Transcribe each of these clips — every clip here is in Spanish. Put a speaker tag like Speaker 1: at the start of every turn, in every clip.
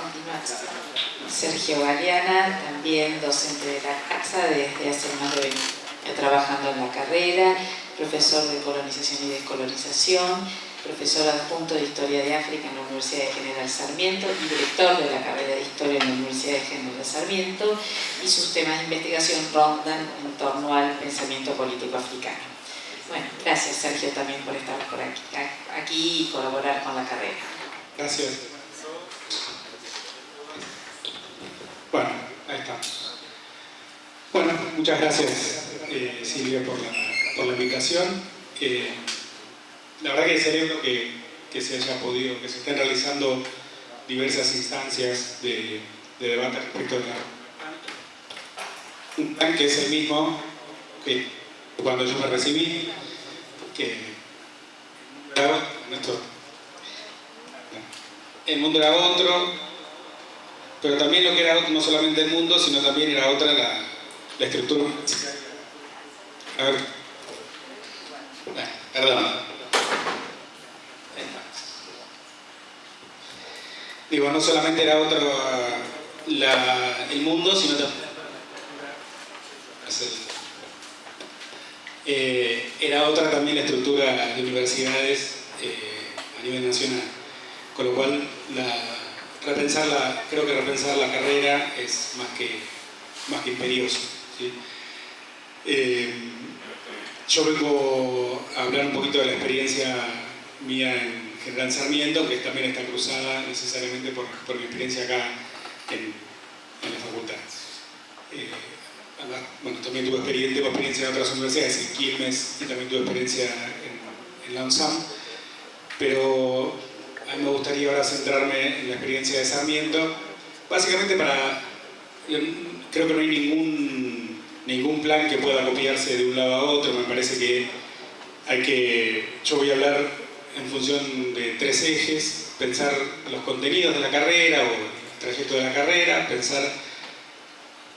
Speaker 1: continuación. Sergio Galeana, también docente de la casa desde hace más de 20 años, trabajando en la carrera, profesor de colonización y descolonización, profesor adjunto de Historia de África en la Universidad de General Sarmiento y director de la carrera de Historia en la Universidad de General Sarmiento y sus temas de investigación rondan en torno al pensamiento político africano. Bueno, gracias Sergio también por estar por aquí, aquí y colaborar con la carrera.
Speaker 2: Gracias. Bueno, ahí estamos. Bueno, muchas gracias eh, Silvia por la, la invitación. Eh, la verdad que celebro que, que se haya podido, que se estén realizando diversas instancias de, debate respecto de un plan que es el mismo que cuando yo me recibí, que el mundo era otro, pero también lo que era no solamente el mundo, sino también era otra la, la estructura. A ver. perdón. Digo, no solamente era otro el mundo, sino también eh, era otra también la estructura de universidades eh, a nivel nacional. Con lo cual, repensar creo que repensar la carrera es más que, más que imperioso. Eh, yo vengo a hablar un poquito de la experiencia mía en General Sarmiento, que también está cruzada necesariamente por, mi experiencia acá en, la facultad. Eh, bueno, también tuve experiencia, experiencia en otras universidades, en Quilmes, y también tuve experiencia en, en la UNSAM, pero a mí me gustaría ahora centrarme en la experiencia de Sarmiento, básicamente para... Creo que no hay ningún, ningún plan que pueda copiarse de un lado a otro, me parece que hay que... Yo voy a hablar en función de tres ejes, pensar los contenidos de la carrera o el trayecto de la carrera, pensar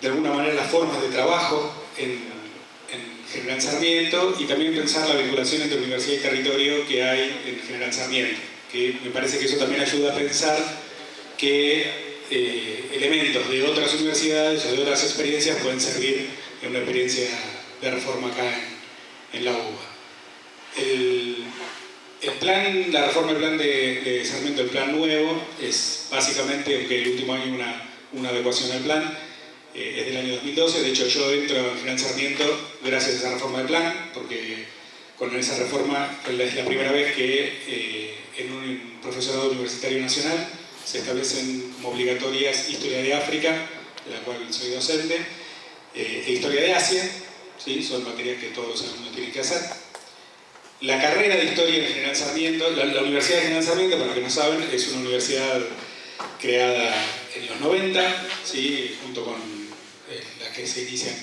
Speaker 2: de alguna manera las formas de trabajo en, General Sarmiento. Y también pensar la vinculación entre universidad y territorio que hay en General Sarmiento, que me parece que eso también ayuda a pensar que eh, elementos de otras universidades o de otras experiencias pueden servir en una experiencia de reforma acá en, la UBA. El, plan, la reforma del plan de, Sarmiento, el plan nuevo, es básicamente, aunque el último año una, una adecuación al plan, eh, es del año 2012, de hecho yo entro en General Sarmiento gracias a esa reforma del plan, porque con esa reforma es la primera vez que eh, en un profesorado universitario nacional se establecen como obligatorias Historia de África, de la cual soy docente, eh, e Historia de Asia, ¿sí? son materias que todos los alumnos tienen que hacer. La carrera de Historia en General Sarmiento, la, Universidad de General para los que no saben, es una universidad creada en los 90, ¿sí? junto con eh, las que se inician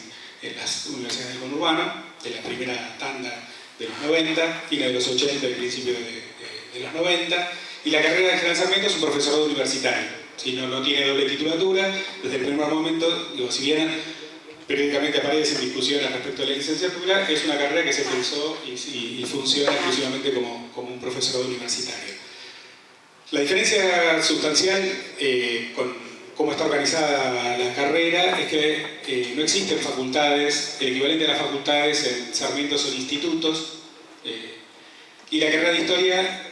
Speaker 2: en las universidades del conurbano, de la primera tanda de los 90, fines de los 80 y principios de, los 90, y la carrera de General es un profesorado universitario, ¿sí? no, no tiene doble titulatura, desde el primer momento, digo, si bien periódicamente aparece en discusiones respecto a la licenciatura, es una carrera que se pensó y, funciona exclusivamente como, como, un profesorado universitario. La diferencia sustancial eh, con cómo está organizada la carrera es que eh, no existen facultades, el equivalente a las facultades en Sarmiento son institutos, eh, y la carrera de Historia,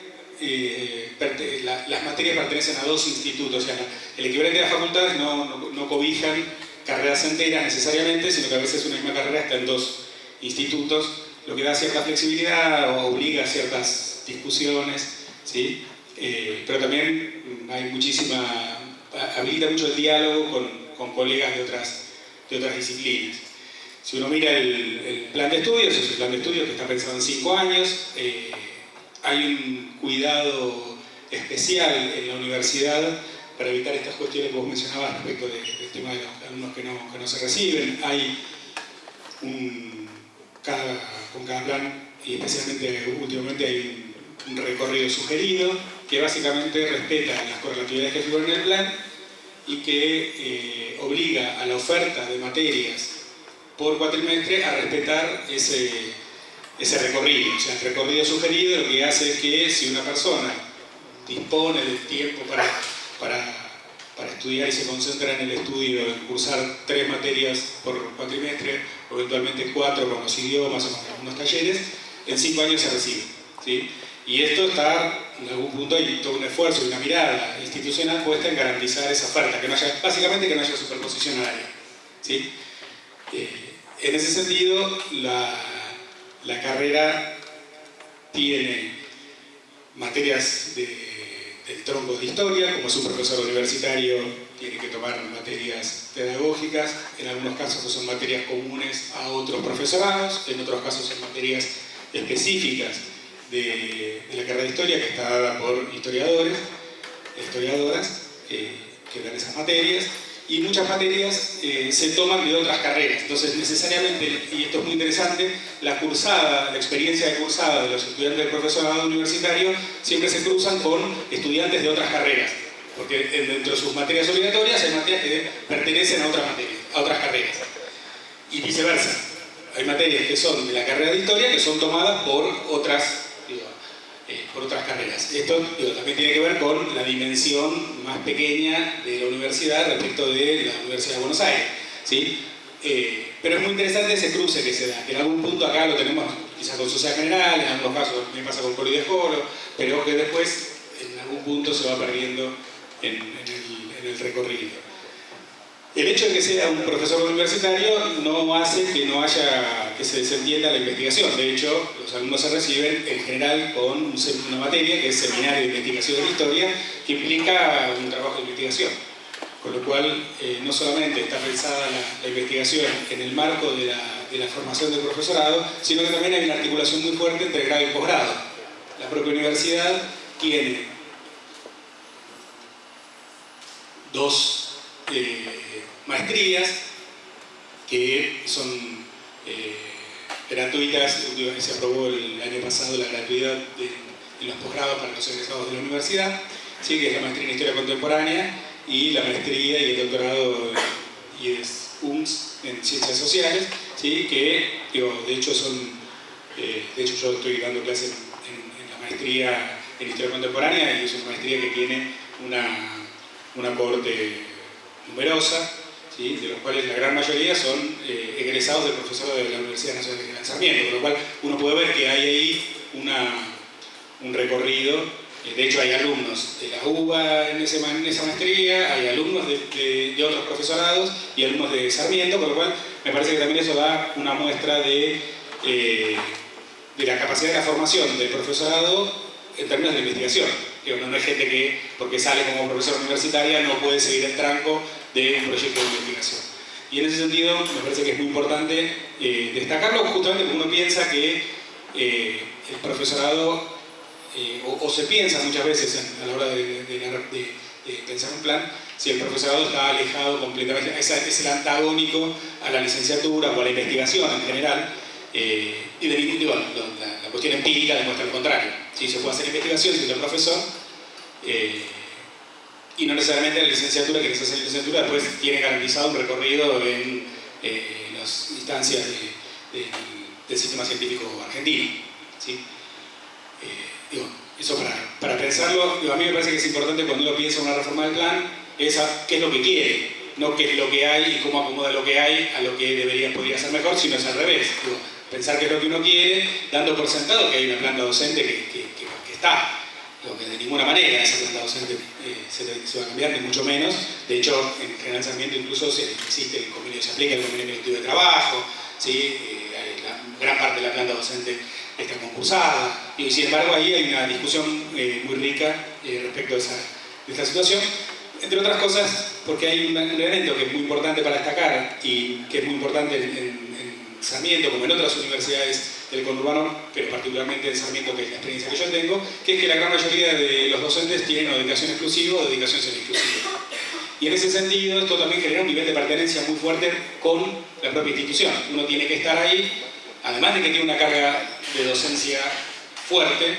Speaker 2: las materias pertenecen a dos institutos, o sea, el equivalente a las facultades no, no, no cobijan carreras enteras necesariamente, sino que a veces una misma carrera está en dos institutos, lo que da cierta flexibilidad o obliga a ciertas discusiones, ¿sí? Eh, pero también hay muchísima, habilita mucho el diálogo con, con colegas de otras, de otras disciplinas. Si uno mira el, plan de estudios, es el plan de estudios que está pensado en cinco años, eh, hay un cuidado especial en la universidad para evitar estas cuestiones que vos mencionabas respecto del tema de los alumnos que no, que no se reciben. Hay un, con cada plan, y especialmente últimamente hay un, recorrido sugerido que básicamente respeta las correlatividades que figuran en el plan y que eh, obliga a la oferta de materias por cuatrimestre a respetar ese, ese recorrido. O sea, el recorrido sugerido lo que hace es que si una persona dispone del tiempo para para, para estudiar y se concentra en el estudio, en cursar tres materias por cuatrimestre, o eventualmente cuatro con los idiomas o con algunos talleres, en cinco años se recibe. ¿sí? Y esto está, en algún punto, hay todo un esfuerzo y una mirada institucional puesta en garantizar esa oferta, que no haya, básicamente que no haya superposición horaria. ¿sí? Eh, en ese sentido, la, la carrera tiene materias de el tronco de historia, como es un profesor universitario, tiene que tomar materias pedagógicas, en algunos casos son materias comunes a otros profesorados, en otros casos son materias específicas de, la carrera de historia que está dada por historiadores, historiadoras eh, que dan esas materias, y muchas materias eh, se toman de otras carreras. Entonces, necesariamente, y esto es muy interesante, la cursada, la experiencia de cursada de los estudiantes del profesorado universitario siempre se cruzan con estudiantes de otras carreras, porque dentro de sus materias obligatorias hay materias que pertenecen a otras, materias, a otras carreras. Y viceversa, hay materias que son de la carrera de historia que son tomadas por otras otras carreras. Esto también tiene que ver con la dimensión más pequeña de la universidad respecto de la Universidad de Buenos Aires. ¿sí? Eh, pero es muy interesante ese cruce que se da, que en algún punto acá lo tenemos quizás con Sociedad General, en algunos casos me pasa con Jolo, pero que después en algún punto se va perdiendo en, el, en el recorrido. El hecho de que sea un profesor universitario no hace que no haya, que se desentienda la investigación. De hecho, los alumnos se reciben en general con una materia que es Seminario de Investigación de la Historia, que implica un trabajo de investigación. Con lo cual, eh, no solamente está pensada la, investigación en el marco de la, formación del profesorado, sino que también hay una articulación muy fuerte entre grado y posgrado. La propia universidad tiene dos eh, maestrías que son eh, gratuitas, se aprobó el año pasado la gratuidad de, los posgrados para los egresados de la universidad, ¿sí? que es la maestría en Historia Contemporánea y la maestría y el doctorado y es UMS en Ciencias Sociales, ¿sí? que de hecho son, eh, de hecho yo estoy dando clases en, en, la maestría en Historia Contemporánea y es una maestría que tiene una, una numerosa, de los cuales la gran mayoría son eh, egresados de profesor de la Universidad Nacional de Sarmiento, con lo cual uno puede ver que hay ahí un recorrido, eh, de hecho hay alumnos de la UBA en, esa maestría, hay alumnos de, otros profesorados y alumnos de Sarmiento, con lo cual me parece que también eso da una muestra de, eh, de la capacidad de la formación del profesorado en términos de investigación. Que no es gente que, porque sale como profesor universitaria, no puede seguir el tranco de un proyecto de investigación. Y en ese sentido me parece que es muy importante eh, destacarlo justamente porque uno piensa que eh, el profesorado, eh, o, se piensa muchas veces a la hora de, pensar un plan, si el profesorado está alejado completamente, es el antagónico a la licenciatura o a la investigación en general, y de, digo, la, la, cuestión empírica demuestra lo contrario. Si se puede hacer investigación siendo profesor, y no necesariamente la licenciatura, que necesita licenciatura después tiene garantizado un recorrido en eh, las instancias del sistema científico argentino. ¿sí? Eh, eso para, para pensarlo, a mí me parece que es importante cuando uno piensa en una reforma del plan, es qué es lo que quiere, no qué es lo que hay y cómo acomoda lo que hay a lo que debería, podría ser mejor, sino es al revés. Pensar qué es lo que uno quiere, dando por sentado que hay una planta docente que, que, que está lo que de ninguna manera esa planta docente eh, se, va a cambiar, ni mucho menos. De hecho, en General Sarmiento incluso se, existe el convenio, se aplica el convenio colectivo de trabajo, ¿sí? Eh, gran parte de la planta docente está concursada, y sin embargo ahí hay una discusión eh, muy rica respecto de, esa, de, esta situación, entre otras cosas porque hay un, elemento que es muy importante para destacar y que es muy importante en Sarmiento, como en otras universidades del conurbano, pero particularmente en Sarmiento, que es la experiencia que yo tengo, que es que la gran mayoría de los docentes tienen o dedicación exclusiva o dedicación semi-exclusiva. Y en ese sentido, esto también genera un nivel de pertenencia muy fuerte con la propia institución. Uno tiene que estar ahí, además de que tiene una carga de docencia fuerte,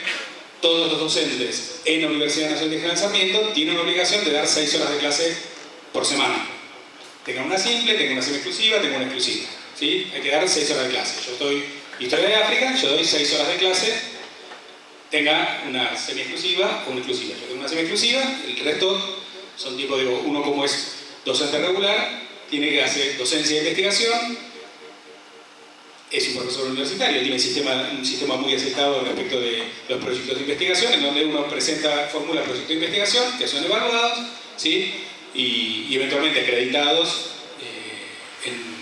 Speaker 2: todos los docentes en la Universidad Nacional de Sarmiento tienen una obligación de dar seis horas de clase por semana. Tengan una simple, tengan una semi-exclusiva, tengan una exclusiva. Hay que dar seis horas de clase. Yo estoy Historia de África, yo doy 6 horas de clase, tenga una semi-exclusiva o una exclusiva. Yo tengo una semi-exclusiva, el resto Son tipo, digo, uno como es docente regular, tiene que hacer docencia de investigación, es un profesor universitario, tiene un sistema, un sistema muy aceptado respecto de los proyectos de investigación, en donde uno presenta, formula proyectos de investigación que son evaluados ¿sí? y, eventualmente acreditados eh, en,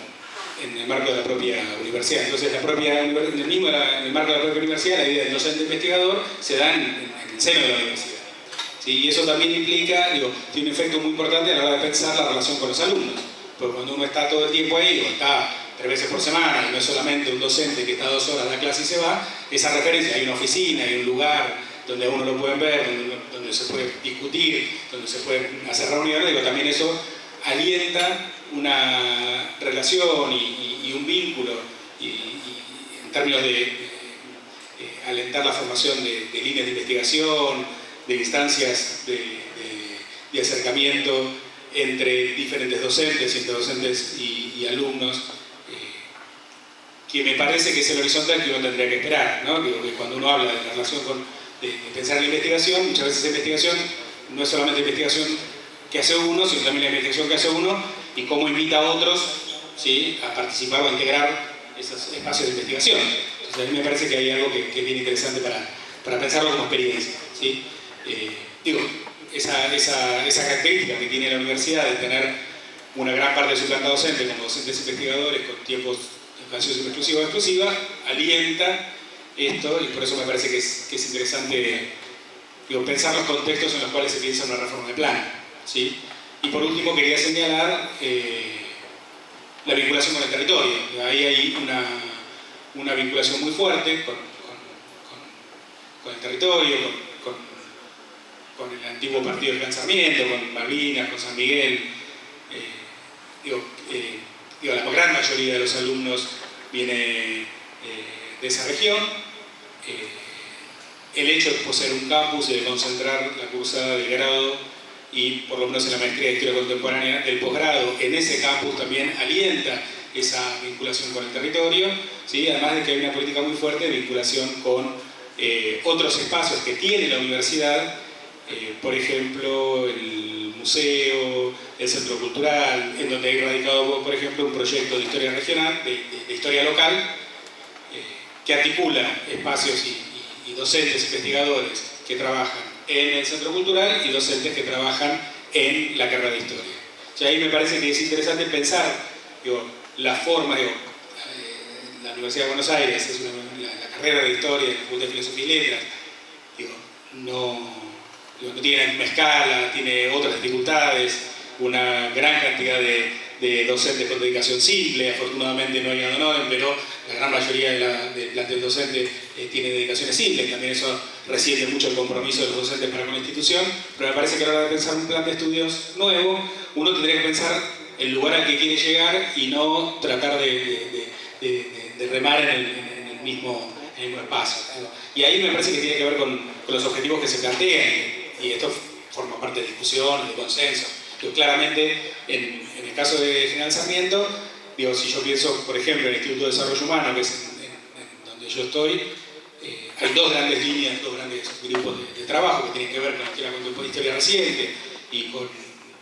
Speaker 2: en, el marco de la propia universidad. Entonces, la propia, en, el mismo, en el marco de la propia universidad, la idea del docente investigador se da en, en el seno de la universidad. ¿sí? Y eso también implica, digo, tiene un efecto muy importante a la hora de pensar la relación con los alumnos. Porque cuando uno está todo el tiempo ahí, o está tres veces por semana, y no es solamente un docente que está dos horas la clase y se va, esa referencia, hay una oficina, hay un lugar donde uno lo puede ver, donde, se puede discutir, donde se pueden hacer reuniones, digo, también eso alienta una relación y, un vínculo en términos de, eh, alentar la formación de, líneas de investigación, de instancias de, acercamiento entre diferentes docentes, entre docentes y alumnos, que me parece que es el horizontal que uno tendría que esperar, ¿no? Digo, que cuando uno habla de la relación con, de, pensar en la investigación, muchas veces la investigación no es solamente investigación que hace uno, sino también la investigación que hace uno y cómo invita a otros a participar o a integrar esos espacios de investigación. Entonces a mí me parece que hay algo que, es bien interesante para, para, pensarlo como experiencia. Eh, digo, esa, esa, esa característica que tiene la universidad de tener una gran parte de su planta docente como docentes investigadores con tiempos canción exclusiva o exclusiva, alienta esto y por eso me parece que es, interesante pensar los contextos en los cuales se piensa una reforma de plan. ¿sí? Y por último quería señalar eh, la vinculación con el territorio. Ahí hay una, una vinculación muy fuerte con, el territorio, con, el antiguo partido del Gran con Malvinas, con San Miguel. Eh, digo, eh, digo, la gran mayoría de los alumnos viene de esa región. El hecho de poseer un campus y de concentrar la cursada de grado y por lo menos en la maestría de Historia Contemporánea el posgrado en ese campus también alienta esa vinculación con el territorio, ¿sí? además de que hay una política muy fuerte de vinculación con eh, otros espacios que tiene la universidad, por ejemplo el museo, el centro cultural, en donde hay radicado, por ejemplo, un proyecto de historia regional, de, historia local, eh, que articula espacios y, docentes, investigadores que trabajan en el centro cultural y docentes que trabajan en la carrera de historia. O sea, ahí me parece que es interesante pensar la forma, eh, la Universidad de Buenos Aires es la, carrera de historia, la Facultad de Filosofía y Letras, no, no tiene la misma escala, tiene otras dificultades, una gran cantidad de, docentes con dedicación simple, afortunadamente no hay nada pero la gran mayoría de la, del plantel docente eh, tiene dedicaciones simples, también eso resiente mucho el compromiso de los docentes para con la institución, pero me parece que a la hora de pensar un plan de estudios nuevo, uno tendría que pensar el lugar al que quiere llegar y no tratar de, remar en el, mismo, espacio. Y ahí me parece que tiene que ver con, los objetivos que se plantean, y esto forma parte de discusión, de consenso claramente, en, el caso de financiamiento, digo, si yo pienso, por ejemplo, en el Instituto de Desarrollo Humano, que es donde yo estoy, hay dos grandes líneas, dos grandes grupos de, trabajo que tienen que ver con la historia reciente y con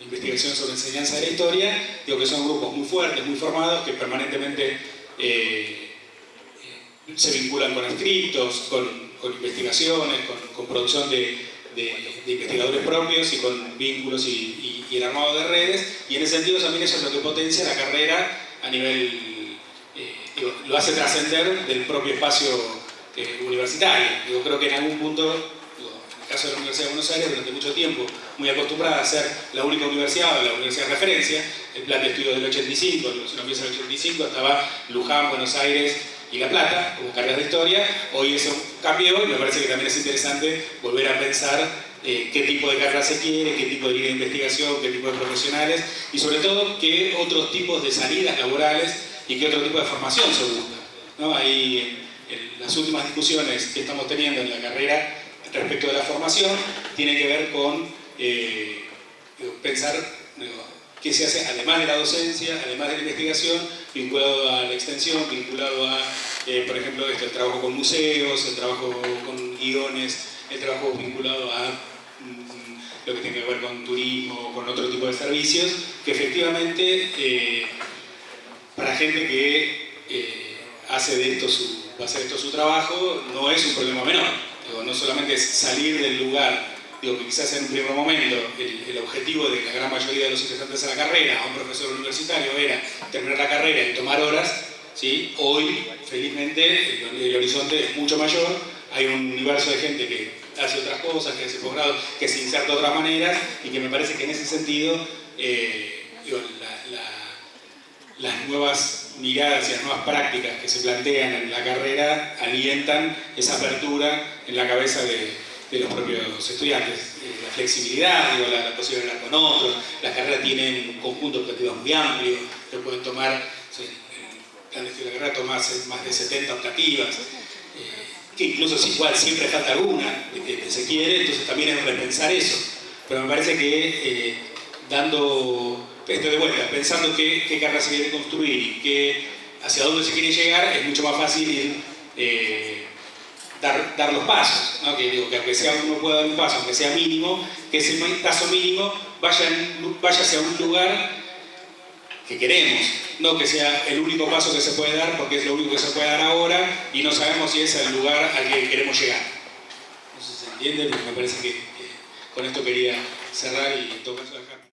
Speaker 2: investigación sobre enseñanza de la historia, digo que son grupos muy fuertes, muy formados, que permanentemente eh, eh, se vinculan con escritos, con, investigaciones, con, producción de, investigadores propios y con vínculos y el armado de redes, y en ese sentido también eso es lo que potencia la carrera a nivel, eh, lo hace trascender del propio espacio universitario. Yo creo que en algún punto, en el caso de la Universidad de Buenos Aires, durante mucho tiempo, muy acostumbrada a ser la única universidad o la universidad de referencia, el plan de estudios del 85, si uno empieza en el 85, estaba Luján, Buenos Aires y La Plata, como cargas de historia, hoy eso cambió y me parece que también es interesante volver a pensar eh, qué tipo de carrera se quiere, qué tipo de línea de investigación, qué tipo de profesionales y sobre todo qué otros tipos de salidas laborales y qué otro tipo de formación se busca. ¿no? En las últimas discusiones que estamos teniendo en la carrera respecto de la formación tienen que ver con eh, pensar qué se hace además de la docencia, además de la investigación, vinculado a la extensión, vinculado a, eh, por ejemplo, el trabajo con museos, el trabajo con guiones, el trabajo vinculado a lo que tiene que ver con turismo, con otro tipo de servicios, que efectivamente eh, para gente que hace de esto su, va a hacer esto su trabajo, no es un problema menor. no solamente es salir del lugar digo que quizás en un primer momento el, objetivo de la gran mayoría de los ingresantes a la carrera, a un profesor universitario, era terminar la carrera y tomar horas, ¿sí? hoy, felizmente, el, horizonte es mucho mayor, hay un universo de gente que hace otras cosas, que hace posgrado, que se inserta de otras maneras y que me parece que en ese sentido eh, las nuevas miradas y las nuevas prácticas que se plantean en la carrera alientan esa apertura en la cabeza de, los propios estudiantes. Eh, la flexibilidad, la, posibilidad de hablar con otros, las carreras tienen un conjunto de muy amplio, que pueden tomar, el de la carrera toma más de 70 optativas, eh, que incluso si igual siempre falta alguna que, se quiere, entonces también es repensar eso. Pero me parece que eh, dando, esto de vuelta, pensando qué, qué carrera se quiere construir y hacia dónde se quiere llegar, es mucho más fácil ir dar, dar los pasos, ¿no? que, digo, que aunque sea uno pueda dar un paso, aunque sea mínimo, que ese paso mínimo vaya, vaya hacia un lugar que queremos, no que sea el único paso que se puede dar porque es lo único que se puede dar ahora y no sabemos si es el lugar al que queremos llegar. No sé si se entiende, pero me parece que, con esto quería cerrar y todo eso dejar.